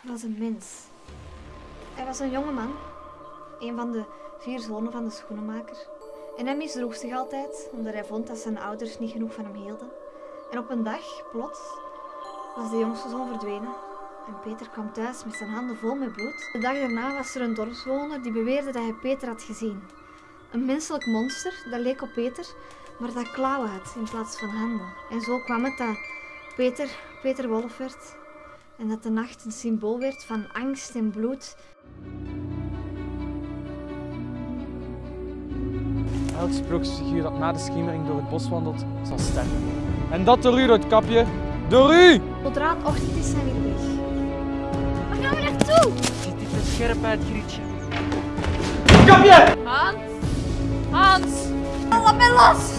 was een mens. Hij was een jonge man, een van de vier zonen van de schoenenmaker. En hij misdroeg zich altijd, omdat hij vond dat zijn ouders niet genoeg van hem hielden. En op een dag, plots, was de jongste zoon verdwenen. En Peter kwam thuis met zijn handen vol met bloed. De dag daarna was er een dorpsbewoner die beweerde dat hij Peter had gezien. Een menselijk monster dat leek op Peter, maar dat klauwen had in plaats van handen. En zo kwam het dat Peter Peter Wolf werd en dat de nacht een symbool werd van angst en bloed. Elk sprookjesfiguur dat na de schemering door het bos wandelt, zal sterven. En dat door u, Roodkapje. Door u! Zodra het ochtend is, zijn we weg. Waar gaan we naartoe? Ziet dit er scherp uit, Grietje? Roodkapje! Hans! Hans! Laat mij los!